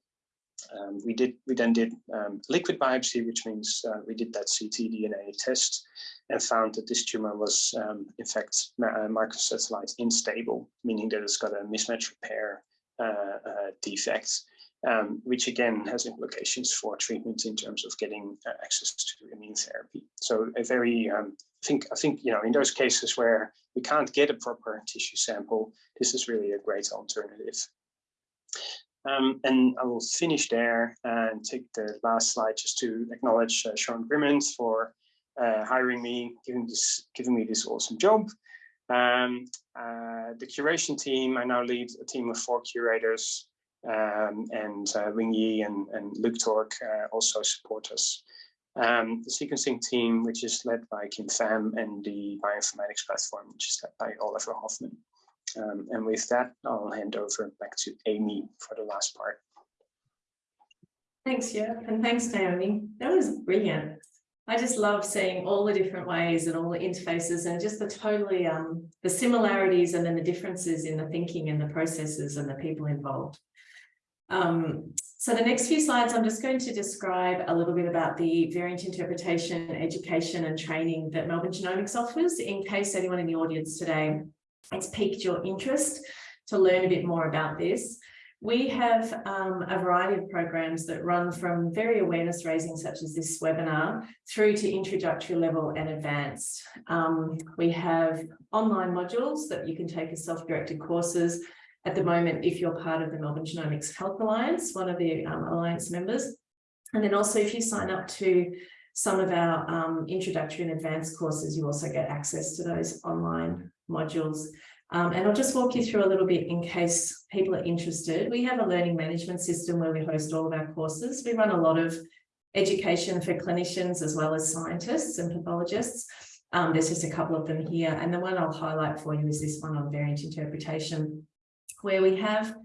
Um, we did. We then did um, liquid biopsy, which means uh, we did that ctDNA test and found that this tumor was, um, in fact, uh, microsatellite unstable, meaning that it's got a mismatch repair uh, uh, defect, um, which again has implications for treatment in terms of getting uh, access to immune therapy. So a very, um, I think, I think you know, in those cases where we can't get a proper tissue sample, this is really a great alternative. Um, and I will finish there and take the last slide just to acknowledge uh, Sean Grimmond for uh, hiring me, giving this, giving me this awesome job. Um, uh, the curation team, I now lead a team of four curators um, and uh, Wing Yi and, and Luke Torque uh, also support us. Um, the sequencing team, which is led by Kim Pham and the bioinformatics platform, which is led by Oliver Hofmann. Um, and with that, I'll hand over back to Amy for the last part. Thanks, yeah, and thanks, Naomi. That was brilliant. I just love seeing all the different ways and all the interfaces and just the totally um the similarities and then the differences in the thinking and the processes and the people involved. Um, so the next few slides, I'm just going to describe a little bit about the variant interpretation, education and training that Melbourne Genomics offers in case anyone in the audience today it's piqued your interest to learn a bit more about this. We have um, a variety of programs that run from very awareness raising, such as this webinar, through to introductory level and advanced. Um, we have online modules that you can take as self-directed courses. At the moment, if you're part of the Melbourne Genomics Health Alliance, one of the um, Alliance members. And then also if you sign up to some of our um, introductory and advanced courses, you also get access to those online modules. Um, and I'll just walk you through a little bit in case people are interested. We have a learning management system where we host all of our courses. We run a lot of education for clinicians as well as scientists and pathologists. Um, there's just a couple of them here. And the one I'll highlight for you is this one on variant interpretation, where we have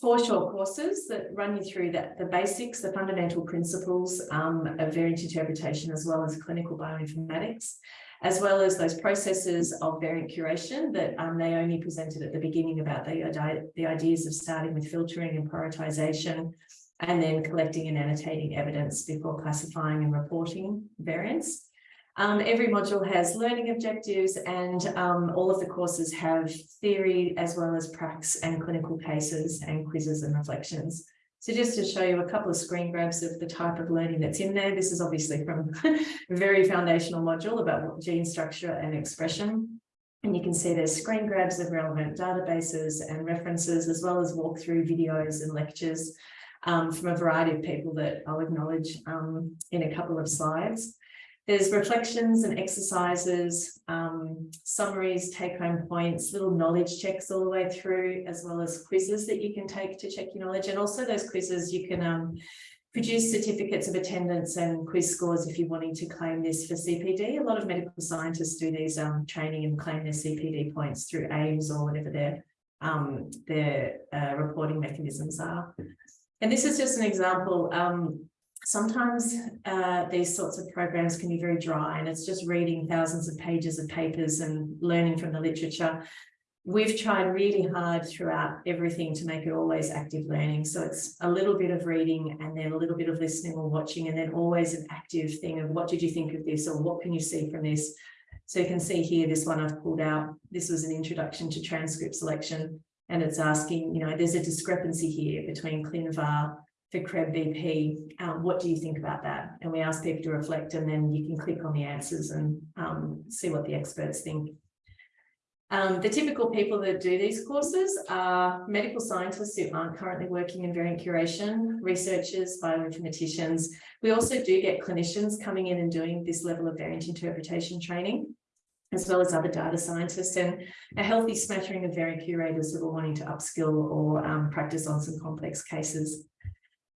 four short courses that run you through that the basics, the fundamental principles um, of variant interpretation, as well as clinical bioinformatics as well as those processes of variant curation that um, Naomi presented at the beginning about the, the ideas of starting with filtering and prioritization, and then collecting and annotating evidence before classifying and reporting variants. Um, every module has learning objectives and um, all of the courses have theory as well as pracs and clinical cases and quizzes and reflections. So just to show you a couple of screen grabs of the type of learning that's in there, this is obviously from a very foundational module about gene structure and expression. And you can see there's screen grabs of relevant databases and references, as well as walkthrough videos and lectures um, from a variety of people that I'll acknowledge um, in a couple of slides. There's reflections and exercises, um, summaries, take-home points, little knowledge checks all the way through, as well as quizzes that you can take to check your knowledge. And also those quizzes, you can um, produce certificates of attendance and quiz scores if you're wanting to claim this for CPD. A lot of medical scientists do these um, training and claim their CPD points through AIMS or whatever their, um, their uh, reporting mechanisms are. And this is just an example. Um, sometimes uh, these sorts of programs can be very dry and it's just reading thousands of pages of papers and learning from the literature. We've tried really hard throughout everything to make it always active learning. So it's a little bit of reading and then a little bit of listening or watching and then always an active thing of what did you think of this or what can you see from this? So you can see here, this one I've pulled out. This was an introduction to transcript selection and it's asking, you know, there's a discrepancy here between ClinVar for CREB BP, um, what do you think about that? And we ask people to reflect and then you can click on the answers and um, see what the experts think. Um, the typical people that do these courses are medical scientists who aren't currently working in variant curation, researchers, bioinformaticians. We also do get clinicians coming in and doing this level of variant interpretation training. as well as other data scientists and a healthy smattering of variant curators that are wanting to upskill or um, practice on some complex cases.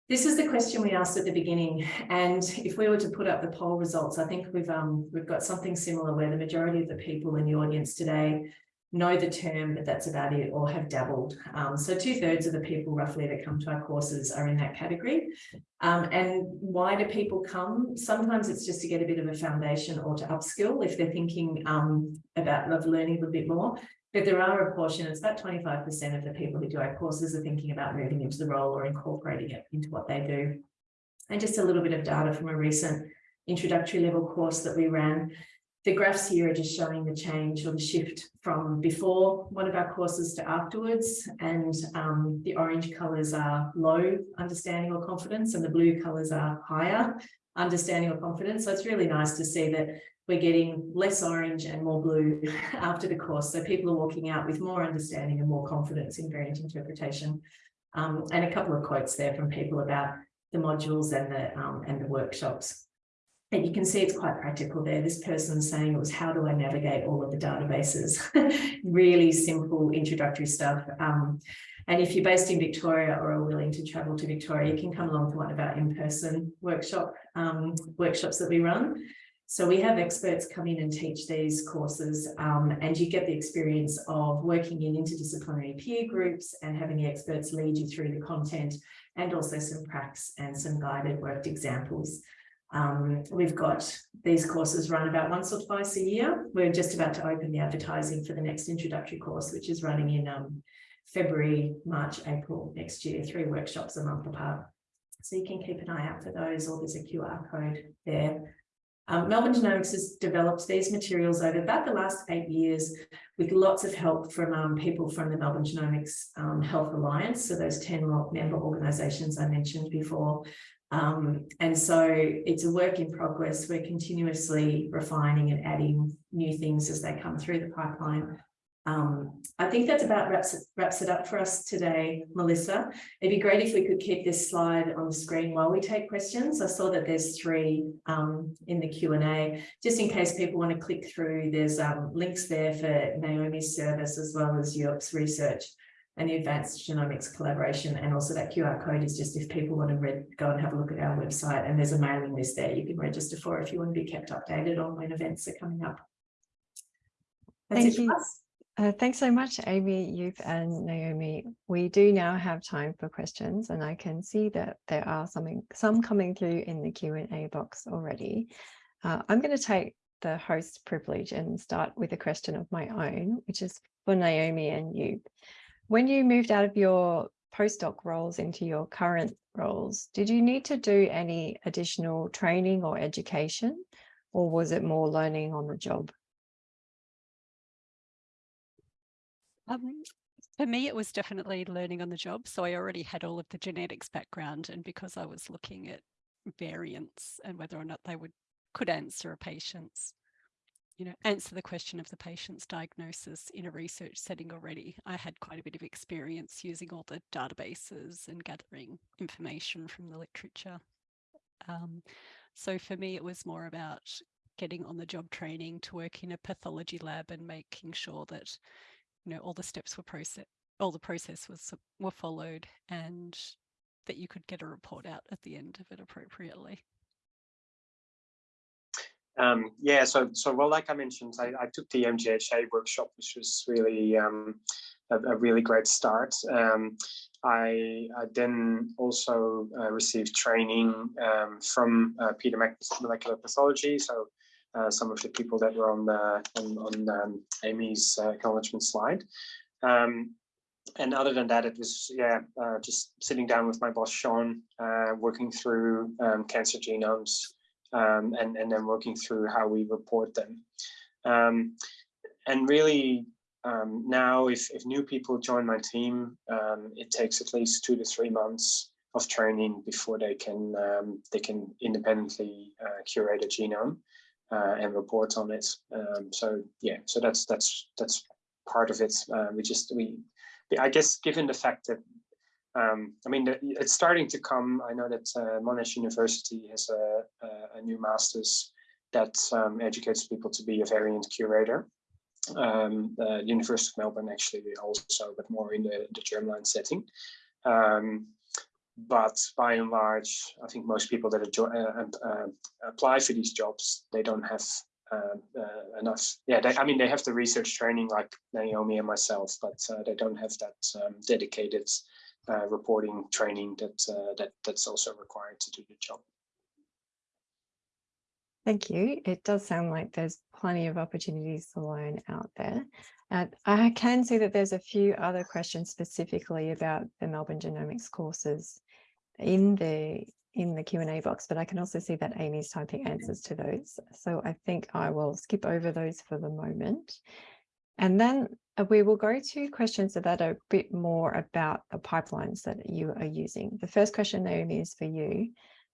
This is the question we asked at the beginning, and if we were to put up the poll results, I think we've um, we've got something similar where the majority of the people in the audience today know the term, but that's about it, or have dabbled. Um, so two thirds of the people roughly that come to our courses are in that category. Um, and why do people come? Sometimes it's just to get a bit of a foundation or to upskill if they're thinking um, about learning a little bit more. But there are a portion, it's about 25% of the people who do our courses are thinking about moving into the role or incorporating it into what they do. And just a little bit of data from a recent introductory level course that we ran. The graphs here are just showing the change or the shift from before one of our courses to afterwards. And um, the orange colours are low understanding or confidence and the blue colours are higher understanding or confidence. So it's really nice to see that we're getting less orange and more blue after the course. So people are walking out with more understanding and more confidence in variant interpretation. Um, and a couple of quotes there from people about the modules and the um, and the workshops. And you can see it's quite practical there. This person saying it was how do I navigate all of the databases? really simple introductory stuff. Um, and if you're based in Victoria or are willing to travel to Victoria, you can come along to one of our in-person workshop um, workshops that we run. So we have experts come in and teach these courses um, and you get the experience of working in interdisciplinary peer groups and having the experts lead you through the content and also some pracs and some guided worked examples. Um, we've got these courses run about once or twice a year. We're just about to open the advertising for the next introductory course, which is running in um, February, March, April next year, three workshops a month apart. So you can keep an eye out for those or there's a QR code there. Um, Melbourne Genomics has developed these materials over about the last eight years with lots of help from um, people from the Melbourne Genomics um, Health Alliance, so those 10 member organisations I mentioned before, um, and so it's a work in progress. We're continuously refining and adding new things as they come through the pipeline. Um, I think that's about wraps it, wraps it up for us today, Melissa. It'd be great if we could keep this slide on the screen while we take questions. I saw that there's three um, in the Q&A. Just in case people want to click through, there's um, links there for Naomi's service as well as Joep's research and the advanced genomics collaboration and also that QR code is just if people want to read, go and have a look at our website and there's a mailing list there you can register for if you want to be kept updated on when events are coming up. That's Thank you. Uh, thanks so much, Amy, Joep and Naomi. We do now have time for questions and I can see that there are some, some coming through in the Q&A box already. Uh, I'm going to take the host privilege and start with a question of my own, which is for Naomi and you. When you moved out of your postdoc roles into your current roles, did you need to do any additional training or education, or was it more learning on the job? Um, for me, it was definitely learning on the job. So I already had all of the genetics background, and because I was looking at variants and whether or not they would could answer a patient's you know, answer the question of the patient's diagnosis in a research setting already. I had quite a bit of experience using all the databases and gathering information from the literature. Um, so for me, it was more about getting on the job training to work in a pathology lab and making sure that, you know, all the steps were processed, all the process was were followed and that you could get a report out at the end of it appropriately. Um, yeah, so so well, like I mentioned, I, I took the MGHA workshop, which was really um, a, a, really great start. Um, I, I, then also uh, received training um, from uh, Peter Molecular Pathology, so uh, some of the people that were on the on, on um, Amy's uh, acknowledgement slide. Um, and other than that, it was yeah, uh, just sitting down with my boss Sean, uh, working through cancer genomes um, and, and then working through how we report them. Um, and really um, now if, if new people join my team, um, it takes at least two to three months of training before they can um, they can independently uh, curate a genome uh, and report on it. Um, so yeah, so that's that's that's part of it. Uh, we just we I guess given the fact that um, I mean, it's starting to come. I know that uh, Monash University has a, a, new master's that um, educates people to be a variant curator. Um, the University of Melbourne actually also, but more in the, the germline setting. Um, but by and large, I think most people that uh, uh, apply for these jobs, they don't have uh, uh, enough. Yeah, they, I mean, they have the research training like Naomi and myself, but uh, they don't have that um, dedicated uh, reporting training that that that's also required to do the job. Thank you. It does sound like there's plenty of opportunities to learn out there. Uh, I can see that there's a few other questions specifically about the Melbourne Genomics courses in the in the Q&A box, but I can also see that Amy's typing answers to those. So I think I will skip over those for the moment. And then uh, Uh, we will go to questions that are a bit more about the pipelines that you are using. The first question, Naomi, is for you.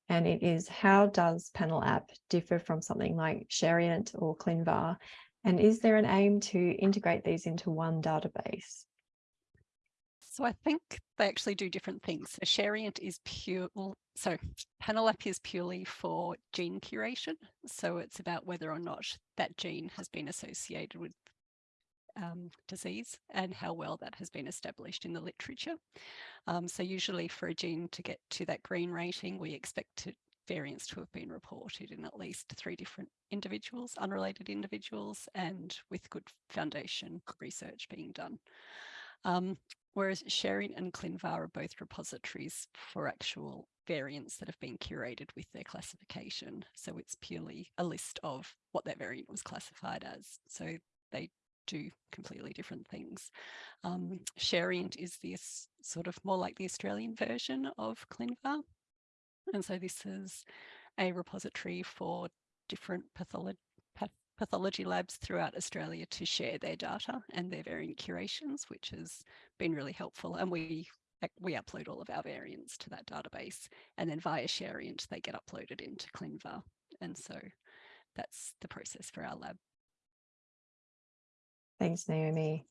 And it is, how does Panel App differ from something like Shariant or ClinVar? And is there an aim to integrate these into one database? So I think they actually do different things. So Shariant is pure, so Panel App is purely for gene curation. So it's about whether or not that gene has been associated with um, disease and how well that has been established in the literature. Um, so usually for a gene to get to that green rating, we expect to, variants to have been reported in at least three different individuals, unrelated individuals, and with good foundation research being done. Um, whereas Shariant and ClinVar are both repositories for actual variants that have been curated with their classification. So it's purely a list of what that variant was classified as. So they do completely different things. Um, Shariant is this sort of more like the Australian version of ClinVar. And so this is a repository for different pathology labs throughout Australia to share their data and their variant curations, which has been really helpful. And we we upload all of our variants to that database and then via Shariant, they get uploaded into ClinVar. And so that's the process for our lab. Thanks, Naomi.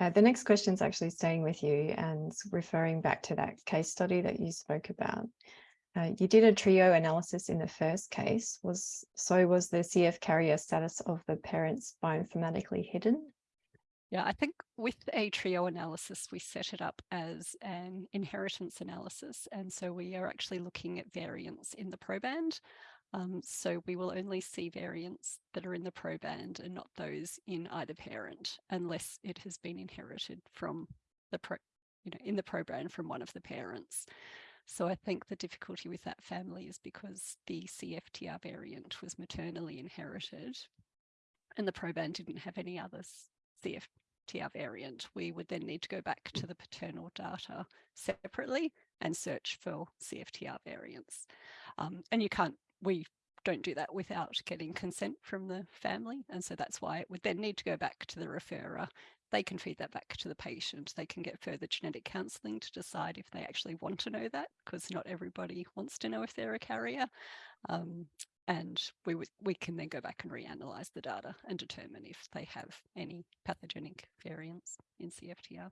Uh, the next question is actually staying with you and referring back to that case study that you spoke about. Uh, you did a trio analysis in the first case. Was So was the CF carrier status of the parents bioinformatically hidden? Yeah, I think with a trio analysis, we set it up as an inheritance analysis. And so we are actually looking at variants in the proband. Um, so we will only see variants that are in the proband and not those in either parent, unless it has been inherited from the pro, you know, in the proband from one of the parents. So I think the difficulty with that family is because the CFTR variant was maternally inherited and the proband didn't have any other CFTR variant. We would then need to go back to the paternal data separately and search for CFTR variants. Um, and you can't, we don't do that without getting consent from the family. And so that's why it would then need to go back to the referrer they can feed that back to the patient. They can get further genetic counselling to decide if they actually want to know that, because not everybody wants to know if they're a carrier. Um, and we we can then go back and reanalyze the data and determine if they have any pathogenic variants in CFTR.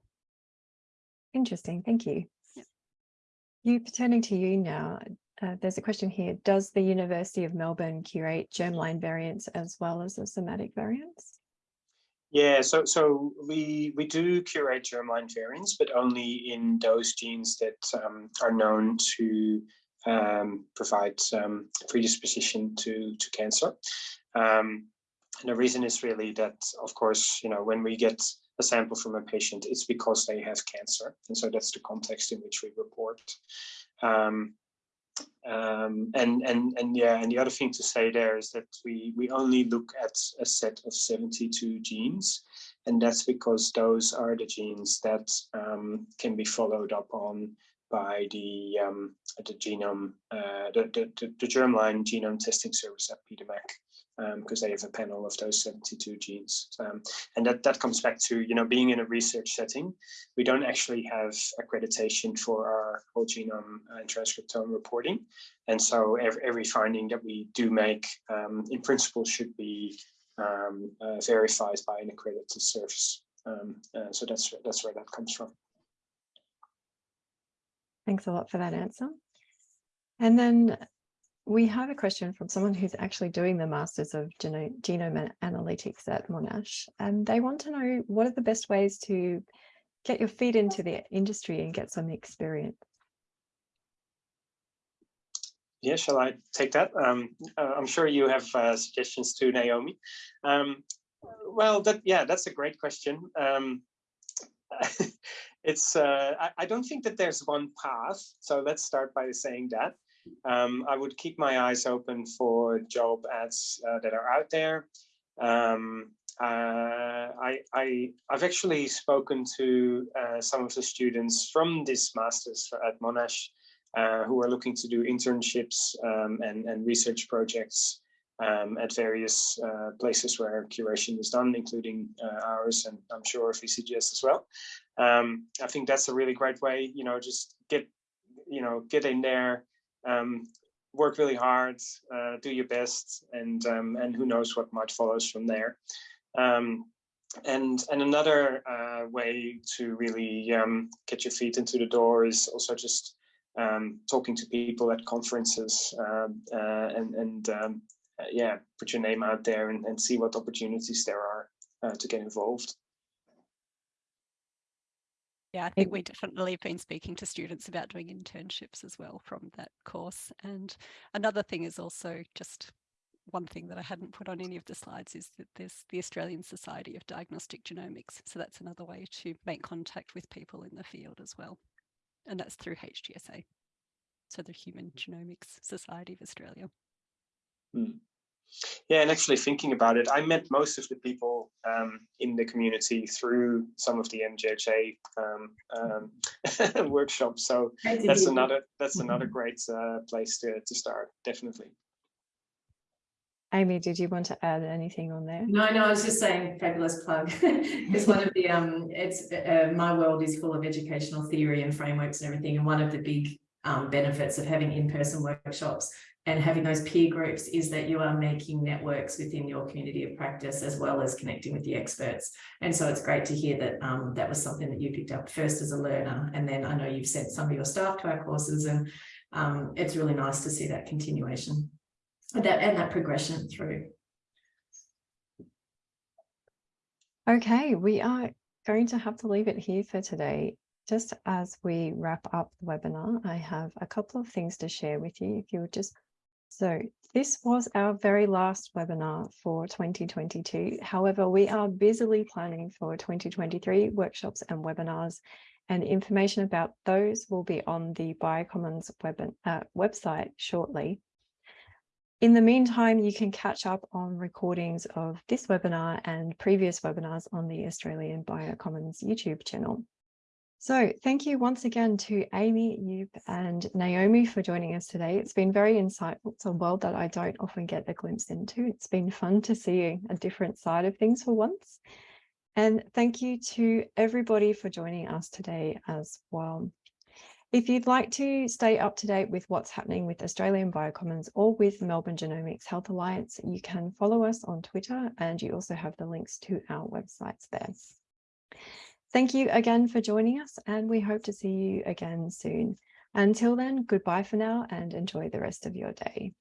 Interesting, thank you. Yep. You turning to you now, uh, there's a question here. Does the University of Melbourne curate germline variants as well as the somatic variants? Yeah, so so we we do curate germline variants, but only in those genes that um, are known to um, provide um, predisposition to to cancer. Um, and the reason is really that, of course, you know, when we get a sample from a patient, it's because they have cancer, and so that's the context in which we report. Um, um, and and and yeah, and the other thing to say there is that we we only look at a set of 72 genes, and that's because those are the genes that um, can be followed up on by the um, the genome uh, the, the the germline genome testing service at Peter Mac because um, they have a panel of those 72 genes. Um, and that, that comes back to, you know, being in a research setting, we don't actually have accreditation for our whole genome and transcriptome reporting. And so every, every finding that we do make, um, in principle, should be um, uh, verified by an accredited service. Um, uh, so that's, that's where that comes from. Thanks a lot for that answer. And then we have a question from someone who's actually doing the Masters of Geno Genome Analytics at Monash, and they want to know what are the best ways to get your feet into the industry and get some experience. Yeah, shall I take that? Um, uh, I'm sure you have uh, suggestions too, Naomi. Um, well, that yeah, that's a great question. Um, it's uh, I, I, don't think that there's one path. So let's start by saying that. Um, I would keep my eyes open for job ads uh, that are out there. Um, uh, I, I, have actually spoken to uh, some of the students from this master's at Monash uh, who are looking to do internships um, and, and research projects um, at various uh, places where curation is done, including uh, ours and I'm sure VCGS as well. Um, I think that's a really great way, you know, just get, you know, get in there, um, work really hard, uh, do your best, and um, and who knows what might follows from there. Um, and and another uh, way to really um, get your feet into the door is also just um, talking to people at conferences um, uh, and, and um, yeah, put your name out there and, and see what opportunities there are uh, to get involved. Yeah, I think we definitely have been speaking to students about doing internships as well from that course. And another thing is also just one thing that I hadn't put on any of the slides is that there's the Australian Society of Diagnostic Genomics. So that's another way to make contact with people in the field as well and that's through HGSA, so the Human Genomics Society of Australia. Hmm. Yeah, and actually thinking about it, I met most of the people um, in the community through some of the MGHA um, um, workshops. So that's another that's another great uh, place to to start, definitely. Amy, did you want to add anything on there? No, no, I was just saying fabulous plug. it's one of the, um, it's, uh, my world is full of educational theory and frameworks and everything. And one of the big um, benefits of having in-person workshops and having those peer groups is that you are making networks within your community of practice as well as connecting with the experts. And so it's great to hear that um, that was something that you picked up first as a learner. And then I know you've sent some of your staff to our courses and um, it's really nice to see that continuation that and that progression through. Okay, we are going to have to leave it here for today. Just as we wrap up the webinar, I have a couple of things to share with you. If you would just, so this was our very last webinar for 2022. However, we are busily planning for 2023 workshops and webinars and information about those will be on the Biocommons web, uh, website shortly. In the meantime, you can catch up on recordings of this webinar and previous webinars on the Australian Biocommons YouTube channel. So thank you once again to Amy, Joep and Naomi for joining us today. It's been very insightful. It's a world that I don't often get a glimpse into. It's been fun to see a different side of things for once. And thank you to everybody for joining us today as well. If you'd like to stay up to date with what's happening with Australian Biocommons or with Melbourne Genomics Health Alliance, you can follow us on Twitter and you also have the links to our websites there. Thank you again for joining us and we hope to see you again soon. Until then, goodbye for now and enjoy the rest of your day.